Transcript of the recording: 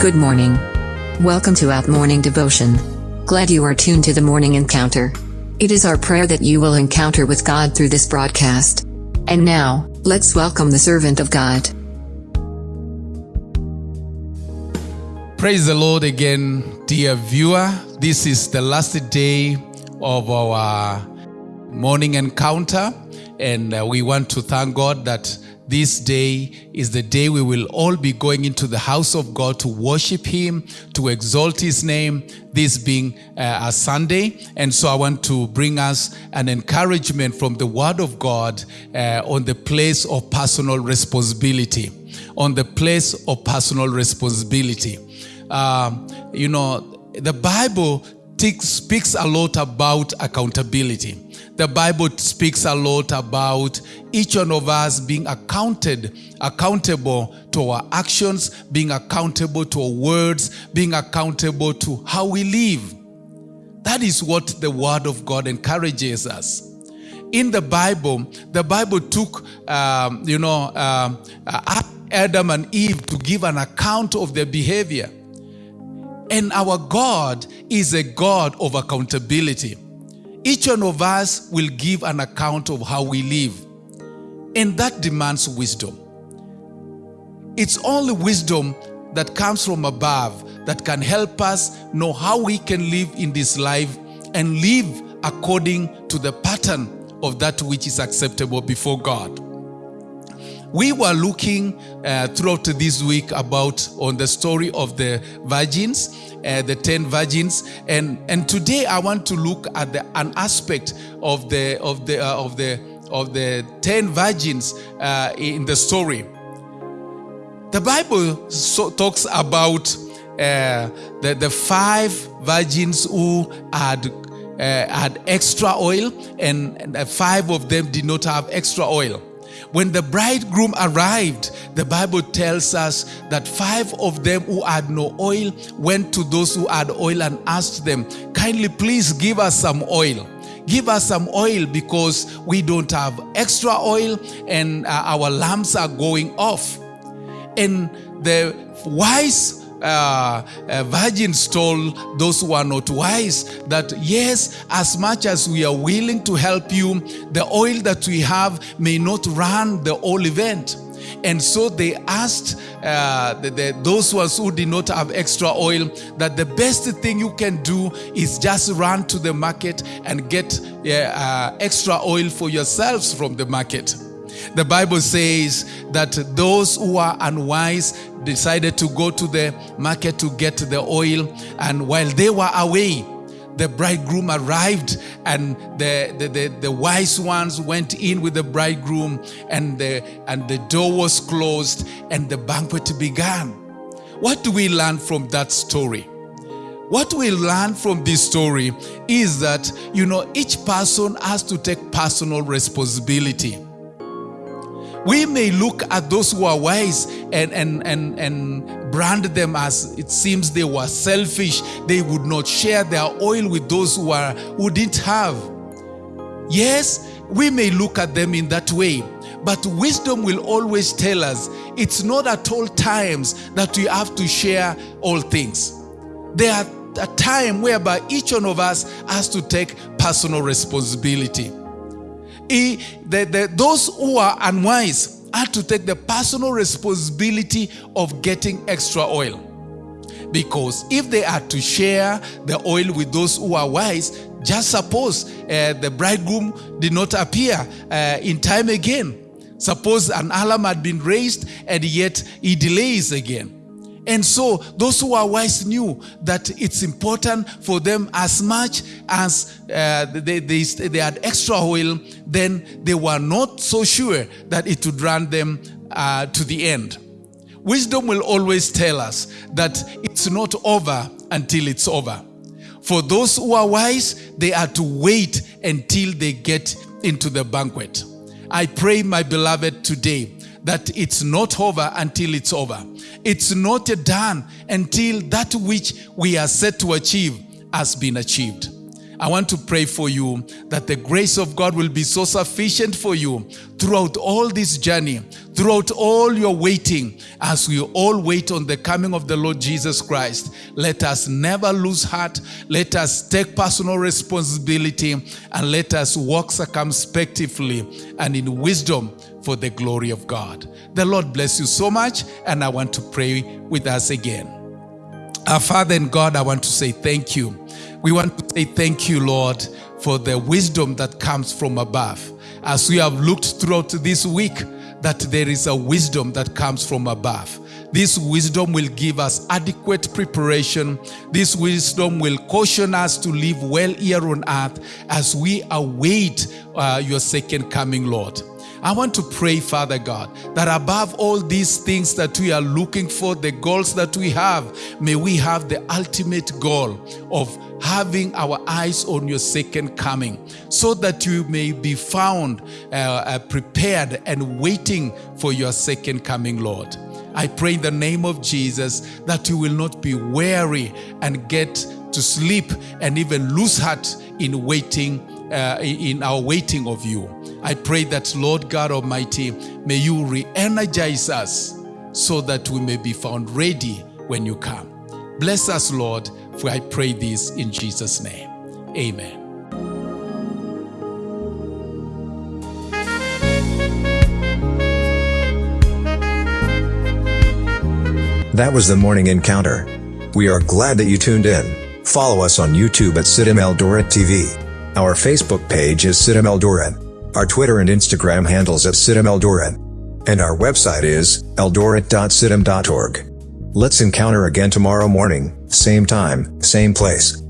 Good morning. Welcome to Out Morning Devotion. Glad you are tuned to the morning encounter. It is our prayer that you will encounter with God through this broadcast. And now, let's welcome the servant of God. Praise the Lord again, dear viewer. This is the last day of our morning encounter, and uh, we want to thank God that this day is the day we will all be going into the house of God to worship Him, to exalt His name, this being uh, a Sunday. And so I want to bring us an encouragement from the Word of God uh, on the place of personal responsibility. On the place of personal responsibility. Um, you know, the Bible speaks a lot about accountability. The Bible speaks a lot about each one of us being accounted, accountable to our actions, being accountable to our words, being accountable to how we live. That is what the Word of God encourages us. In the Bible, the Bible took, um, you know, um, Adam and Eve to give an account of their behavior. And our God is a God of accountability. Each one of us will give an account of how we live. And that demands wisdom. It's only wisdom that comes from above that can help us know how we can live in this life and live according to the pattern of that which is acceptable before God. We were looking uh, throughout this week about on the story of the virgins, uh, the 10 virgins, and, and today I want to look at the, an aspect of the, of the, uh, of the, of the 10 virgins uh, in the story. The Bible so, talks about uh, the, the five virgins who had uh, had extra oil, and, and five of them did not have extra oil. When the bridegroom arrived, the Bible tells us that five of them who had no oil went to those who had oil and asked them, Kindly, please give us some oil. Give us some oil because we don't have extra oil and uh, our lamps are going off. And the wise uh, uh, virgins told those who are not wise that yes, as much as we are willing to help you, the oil that we have may not run the whole event. And so they asked uh, the, the, those ones who did not have extra oil that the best thing you can do is just run to the market and get uh, extra oil for yourselves from the market. The Bible says that those who are unwise decided to go to the market to get the oil, and while they were away, the bridegroom arrived and the, the, the, the, wise ones went in with the bridegroom and the, and the door was closed and the banquet began. What do we learn from that story? What we learn from this story is that, you know, each person has to take personal responsibility. We may look at those who are wise and, and, and, and brand them as it seems they were selfish. They would not share their oil with those who, are, who didn't have. Yes, we may look at them in that way. But wisdom will always tell us it's not at all times that we have to share all things. There are a time whereby each one of us has to take personal responsibility he, the, the, those who are unwise had to take the personal responsibility of getting extra oil. Because if they are to share the oil with those who are wise, just suppose uh, the bridegroom did not appear uh, in time again. Suppose an alarm had been raised and yet he delays again. And so those who are wise knew that it's important for them as much as uh, they, they, they had extra oil, then they were not so sure that it would run them uh, to the end. Wisdom will always tell us that it's not over until it's over. For those who are wise, they are to wait until they get into the banquet. I pray, my beloved, today that it's not over until it's over. It's not done until that which we are set to achieve has been achieved. I want to pray for you that the grace of God will be so sufficient for you throughout all this journey, throughout all your waiting, as we all wait on the coming of the Lord Jesus Christ. Let us never lose heart. Let us take personal responsibility and let us walk circumspectively and in wisdom for the glory of God. The Lord bless you so much, and I want to pray with us again. Our Father and God, I want to say thank you. We want to say thank you, Lord, for the wisdom that comes from above. As we have looked throughout this week, that there is a wisdom that comes from above. This wisdom will give us adequate preparation. This wisdom will caution us to live well here on earth as we await uh, your second coming, Lord. I want to pray, Father God, that above all these things that we are looking for, the goals that we have, may we have the ultimate goal of having our eyes on your second coming so that you may be found uh, uh, prepared and waiting for your second coming, Lord. I pray in the name of Jesus that you will not be weary and get to sleep and even lose heart in waiting, uh, in our waiting of you. I pray that, Lord God Almighty, may you re energize us so that we may be found ready when you come. Bless us, Lord, for I pray this in Jesus' name. Amen. That was the morning encounter. We are glad that you tuned in. Follow us on YouTube at CITAM Eldoret TV. Our Facebook page is CITAM Eldoret. Our Twitter and Instagram handles at CITAM Eldoret. And our website is eldoret.citam.org. Let's encounter again tomorrow morning, same time, same place.